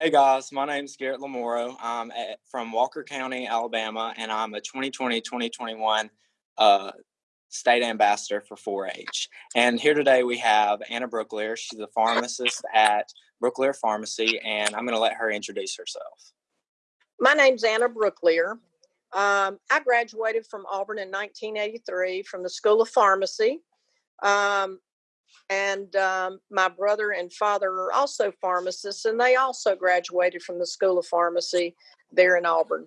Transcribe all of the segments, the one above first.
Hey guys, my name is Garrett Lamoro. I'm at, from Walker County, Alabama, and I'm a 2020-2021 uh, state ambassador for 4-H. And here today we have Anna Brooklear. She's a pharmacist at Brooklear Pharmacy, and I'm going to let her introduce herself. My name's Anna Brooklear. Um, I graduated from Auburn in 1983 from the School of Pharmacy. Um, and um, my brother and father are also pharmacists, and they also graduated from the School of Pharmacy there in Auburn.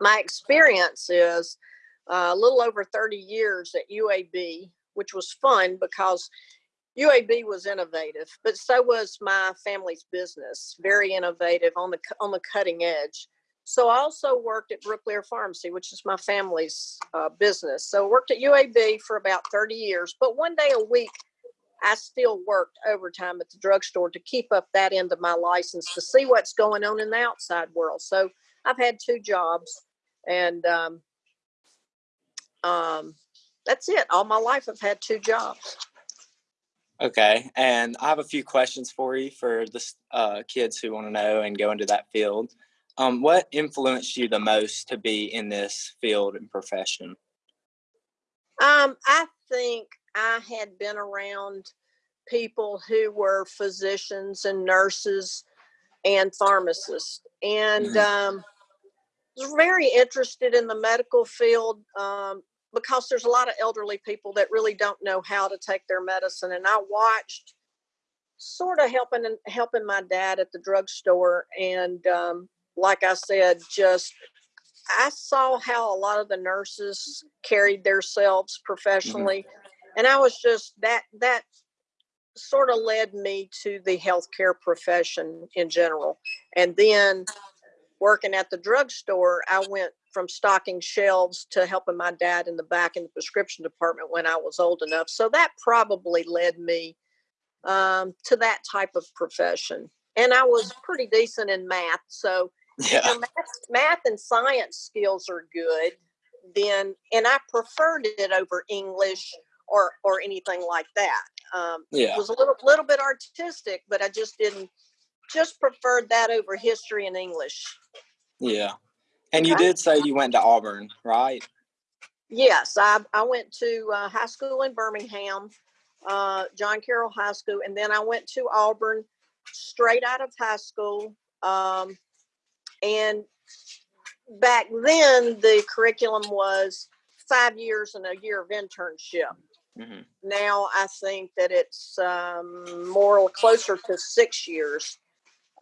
My experience is uh, a little over 30 years at UAB, which was fun because UAB was innovative, but so was my family's business, very innovative on the on the cutting edge. So I also worked at Brooklear Pharmacy, which is my family's uh, business. So worked at UAB for about 30 years, but one day a week, I still worked overtime at the drugstore to keep up that end of my license to see what's going on in the outside world. So I've had two jobs, and um, um, that's it. All my life, I've had two jobs. Okay, and I have a few questions for you for the uh, kids who want to know and go into that field. Um, what influenced you the most to be in this field and profession? Um, I think I had been around people who were physicians and nurses and pharmacists, and Mhm. um, was very interested in the medical field um, because there's a lot of elderly people that really don't know how to take their medicine, and I watched sort of helping helping my dad at the drugstore and um, like I said, just I saw how a lot of the nurses carried themselves professionally, and I was just that that sort of led me to the healthcare profession in general. And then working at the drugstore, I went from stocking shelves to helping my dad in the back in the prescription department when I was old enough. So that probably led me um, to that type of profession. And I was pretty decent in math, so Yeah, math, math and science skills are good, then and I preferred it over English or or anything like that. Um, yeah, it was a little little bit artistic, but I just didn't just preferred that over history and English. yeah. And you did say you went to Auburn, right? Yes, I I went to uh, high school in Birmingham, uh, John Carroll High School, and then I went to Auburn straight out of high school. Um, and back then, the curriculum was five years and a year of internship. hmm Now I think that it's um, more closer to six years,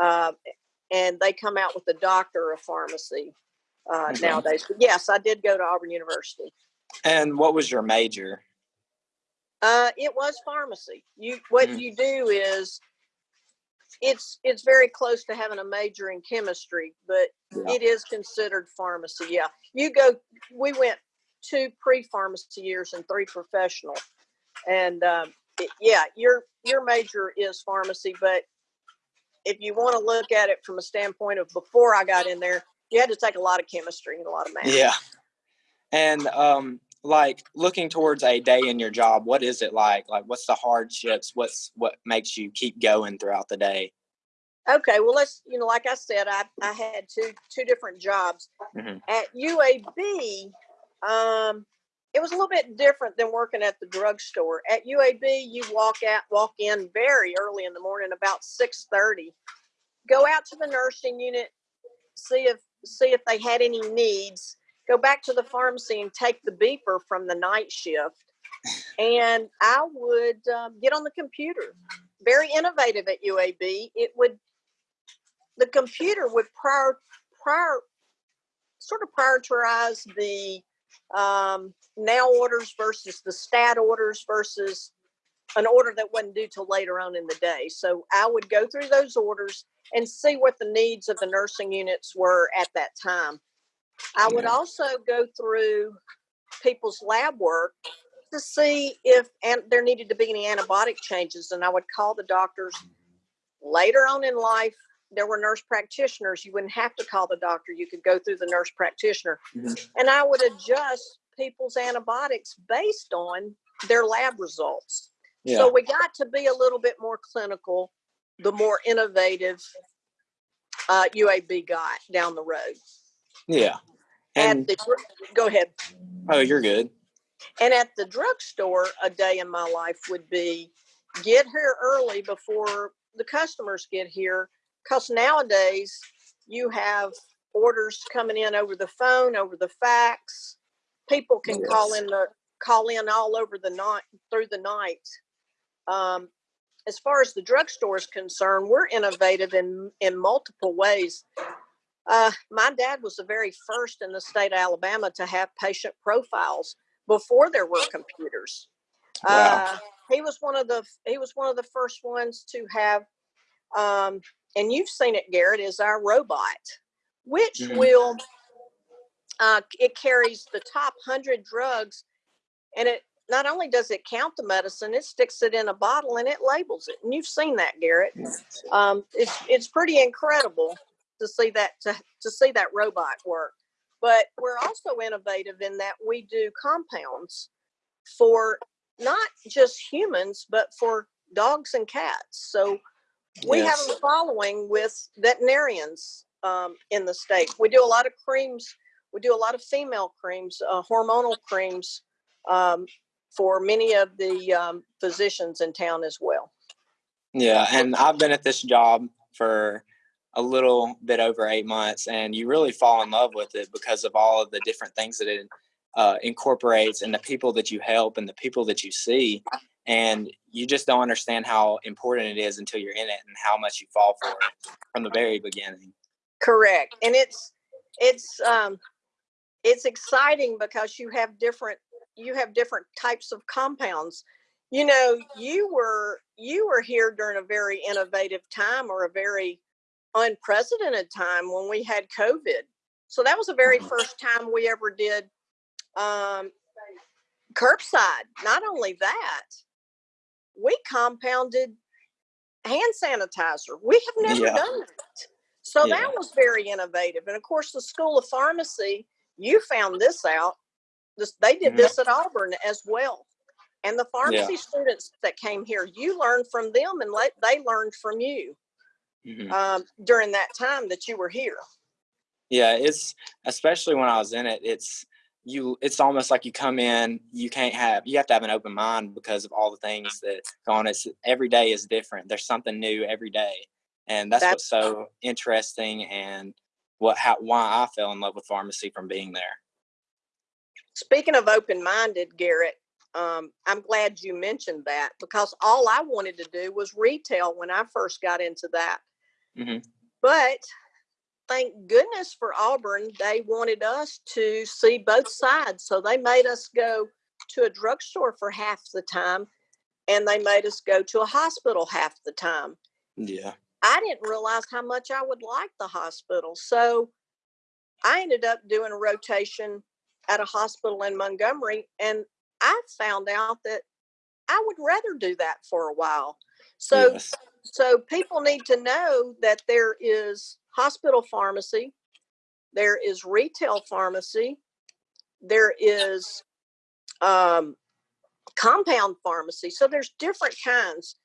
uh, and they come out with a doctor of pharmacy uh, Okay. nowadays. But yes, I did go to Auburn University. And what was your major? Uh, it was pharmacy. You what Mhm. you do is it's it's very close to having a major in chemistry, but Yeah. it is considered pharmacy. Yeah, you go. We went two pre-pharmacy years and three professional, and um, it, yeah, your your major is pharmacy. But if you want to look at it from a standpoint of before I got in there, you had to take a lot of chemistry and a lot of math. Yeah. And um, like looking towards a day in your job, what is it like? Like, what's the hardships? What's what makes you keep going throughout the day? Okay, well let's you know, like I said, I I had two two different jobs Mhm. at UAB. Um, it was a little bit different than working at the drugstore. At UAB, you walk out, walk in very early in the morning, about six thirty. Go out to the nursing unit, see if see if they had any needs. Go back to the pharmacy and take the beeper from the night shift. And I would um, get on the computer. Very innovative at UAB. It would the computer would prior prior sort of prioritize the um, now orders versus the stat orders versus an order that wasn't due till later on in the day. So I would go through those orders and see what the needs of the nursing units were at that time. I would also go through people's lab work to see if and there needed to be any antibiotic changes, and I would call the doctors later on in life. There were nurse practitioners. You wouldn't have to call the doctor. You could go through the nurse practitioner, Mhm. and I would adjust people's antibiotics based on their lab results. Yeah. So we got to be a little bit more clinical, the more innovative uh, UAB got down the road. Yeah. And the, go ahead. oh, you're good. And at the drugstore, a day in my life would be get here early before the customers get here. Because nowadays you have orders coming in over the phone, over the fax. People can call in the call in all over the night through the night. Um, as far as the drugstore is concerned, we're innovative in in multiple ways. Uh, my dad was the very first in the state of Alabama to have patient profiles before there were computers. Wow. Uh, he was one of the he was one of the first ones to have, um, and you've seen it, Garrett, is our robot, which Mhm. will uh, it carries the top hundred drugs, and it not only does it count the medicine, it sticks it in a bottle and it labels it. And you've seen that, Garrett. Um, it's it's pretty incredible to see that to, to see that robot work. But we're also innovative in that we do compounds for not just humans, but for dogs and cats. So we Yes. have a following with veterinarians um, in the state. We do a lot of creams. We do a lot of female creams, uh, hormonal creams um, for many of the um, physicians in town as well. Yeah, and I've been at this job for a little bit over eight months, and you really fall in love with it because of all of the different things that it uh, incorporates, and the people that you help, and the people that you see, and you just don't understand how important it is until you're in it, and how much you fall for it from the very beginning. Correct, and it's it's um, it's exciting because you have different you have different types of compounds. You know, you were you were here during a very innovative time or a very unprecedented time when we had COVID. So that was the very Mhm. first time we ever did um, curbside. Not only that, we compounded hand sanitizer. We have never Yeah. done that. So Yeah. that was very innovative. And of course, the School of Pharmacy, you found this out. This, they did Mhm. this at Auburn as well. And the pharmacy students that came here, you learned from them and let, they learned from you Mhm. um, during that time that you were here. Yeah, it's especially when I was in it, it's you it's almost like you come in, you can't have you have to have an open mind because of all the things that go on. It's every day is different. There's something new every day. And that's That's- what's so interesting and what how why I fell in love with pharmacy from being there. Speaking of open minded, Garrett, um, I'm glad you mentioned that because all I wanted to do was retail when I first got into that. Mhm. But thank goodness for Auburn, they wanted us to see both sides. So they made us go to a drugstore for half the time and they made us go to a hospital half the time. Yeah. I didn't realize how much I would like the hospital. So I ended up doing a rotation at a hospital in Montgomery, and I found out that I would rather do that for a while. So, yes. So people need to know that there is hospital pharmacy, there is retail pharmacy, there is um, compound pharmacy. So there's different kinds.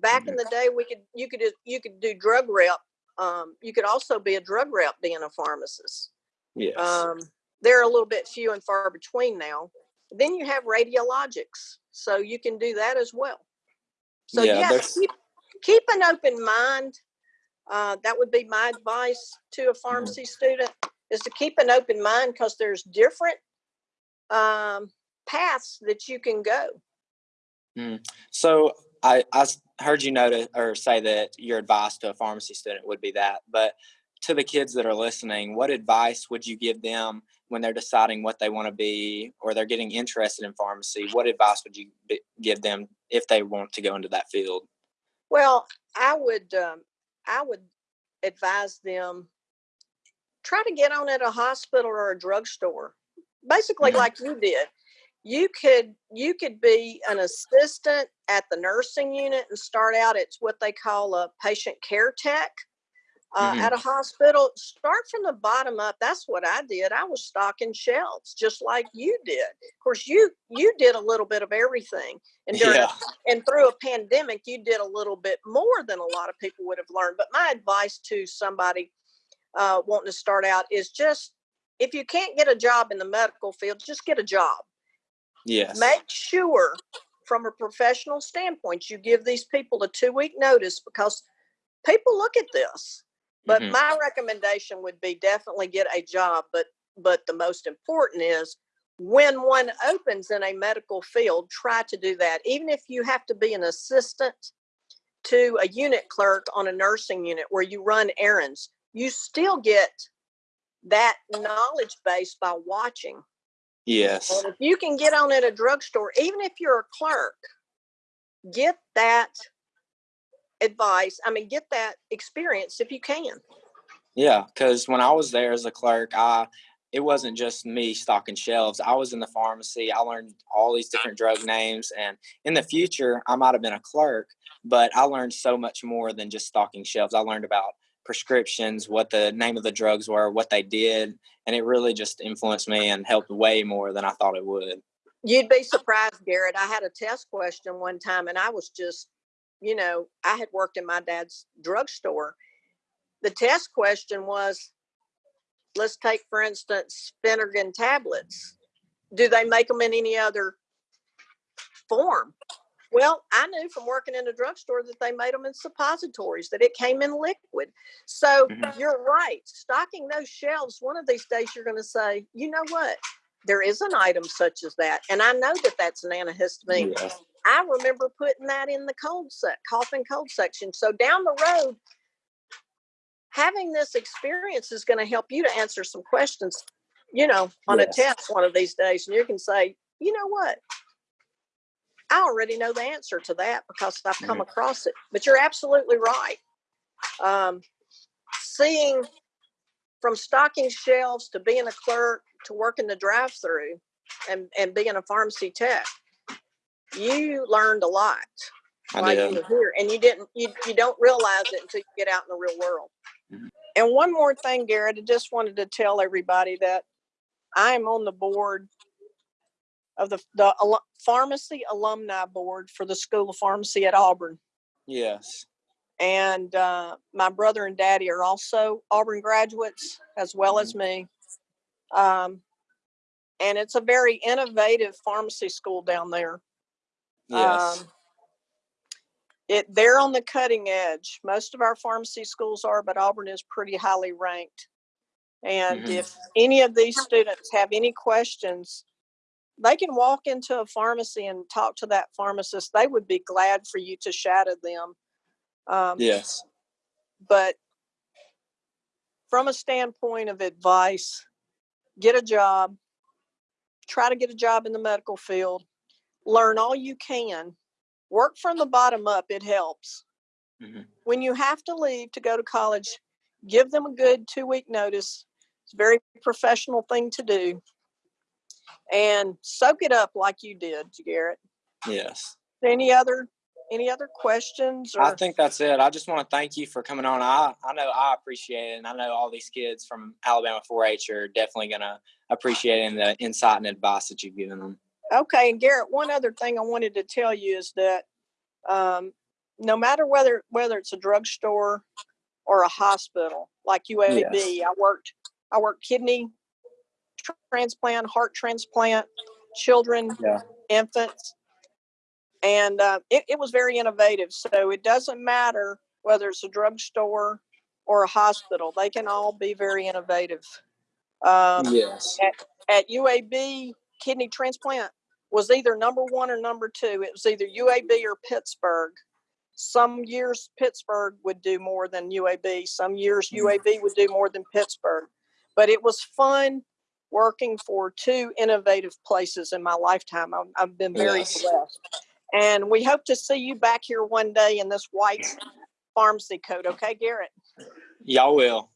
Back in the day, we could you could you could do drug rep. Um, you could also be a drug rep being a pharmacist. Yes. Um, they're a little bit few and far between now. Then you have radiologics, so you can do that as well. So Yeah, yes, keep keep an open mind. Uh, that would be my advice to a pharmacy student: is to keep an open mind because there's different um, paths that you can go. So I heard you notice or say that your advice to a pharmacy student would be that. But to the kids that are listening, what advice would you give them when they're deciding what they want to be or they're getting interested in pharmacy? What advice would you give them if they want to go into that field? Well, I would um, I would advise them try to get on at a hospital or a drugstore. Basically Mhm. like you did. You could you could be an assistant at the nursing unit and start out at what they call a patient care tech. Uh, Mhm. At a hospital, start from the bottom up. That's what I did. I was stocking shelves, just like you did. Of course, you you did a little bit of everything, and during Yeah. and through a pandemic you did a little bit more than a lot of people would have learned but my advice to somebody uh, wanting to start out is just if you can't get a job in the medical field, just get a job. Yes. Make sure, from a professional standpoint, you give these people a two week notice because people look at this. But Mhm. my recommendation would be definitely get a job. But but the most important is when one opens in a medical field, try to do that. Even if you have to be an assistant to a unit clerk on a nursing unit where you run errands, you still get that knowledge base by watching. Yes. And if you can get on at a drugstore, even if you're a clerk, get that advice. I mean, get that experience if you can. Yeah, because when I was there as a clerk, I it wasn't just me stocking shelves. I was in the pharmacy. I learned all these different drug names, and in the future, I might have been a clerk, but I learned so much more than just stocking shelves. I learned about prescriptions, what the name of the drugs were, what they did, and it really just influenced me and helped way more than I thought it would. You'd be surprised, Garrett. I had a test question one time and I was just, you know, I had worked in my dad's drugstore. The test question was let's take, for instance, Phenergan tablets. Do they make them in any other form? Well, I knew from working in a drugstore that they made them in suppositories, that it came in liquid. So Mhm. you're right. Stocking those shelves, one of these days you're going to say, you know what? There is an item such as that. And I know that that's an antihistamine. Yes. I remember putting that in the cold sec, cough and cold section. So down the road, having this experience is going to help you to answer some questions, you know, on Yes. a test one of these days. And you can say, you know what? I already know the answer to that because I've come Mhm. across it. But you're absolutely right. Um, seeing from stocking shelves to being a clerk to working the drive through and, and being a pharmacy tech, you learned a lot I while did. you were here and you didn't you, you don't realize it until you get out in the real world Mhm. and one more thing garrett i just wanted to tell everybody that i am on the board of the, the alu- pharmacy alumni board for the school of pharmacy at auburn Yes. and uh, my brother and daddy are also auburn graduates as well as me um, and it's a very innovative pharmacy school down there Yes. Um, it they're on the cutting edge. Most of our pharmacy schools are, but Auburn is pretty highly ranked. And Mhm. if any of these students have any questions, they can walk into a pharmacy and talk to that pharmacist. They would be glad for you to shadow them. Um, yes. But from a standpoint of advice, get a job, try to get a job in the medical field, learn all you can, work from the bottom up, it helps. Mhm. When you have to leave to go to college, give them a good two week notice. It's a very professional thing to do. And soak it up like you did, Garrett. Yes. Any other any other questions or I think that's it. I just want to thank you for coming on. I, I know I appreciate it, and I know all these kids from Alabama 4-H are definitely going to appreciate the insight and advice that you've given them. Okay, and Garrett, one other thing I wanted to tell you is that um, no matter whether whether it's a drugstore or a hospital like UAB, Yes. I worked I worked kidney tr- transplant, heart transplant, children, Yeah. infants, and uh, it, it was very innovative. So it doesn't matter whether it's a drugstore or a hospital; they can all be very innovative. Um, yes. at UAB, kidney transplant was either number one or number two. It was either UAB or Pittsburgh. Some years Pittsburgh would do more than UAB. Some years Mhm. UAB would do more than Pittsburgh. But it was fun working for two innovative places in my lifetime. I've, I've been very Yes. blessed. And we hope to see you back here one day in this white pharmacy coat. Okay, Garrett? Y'all will.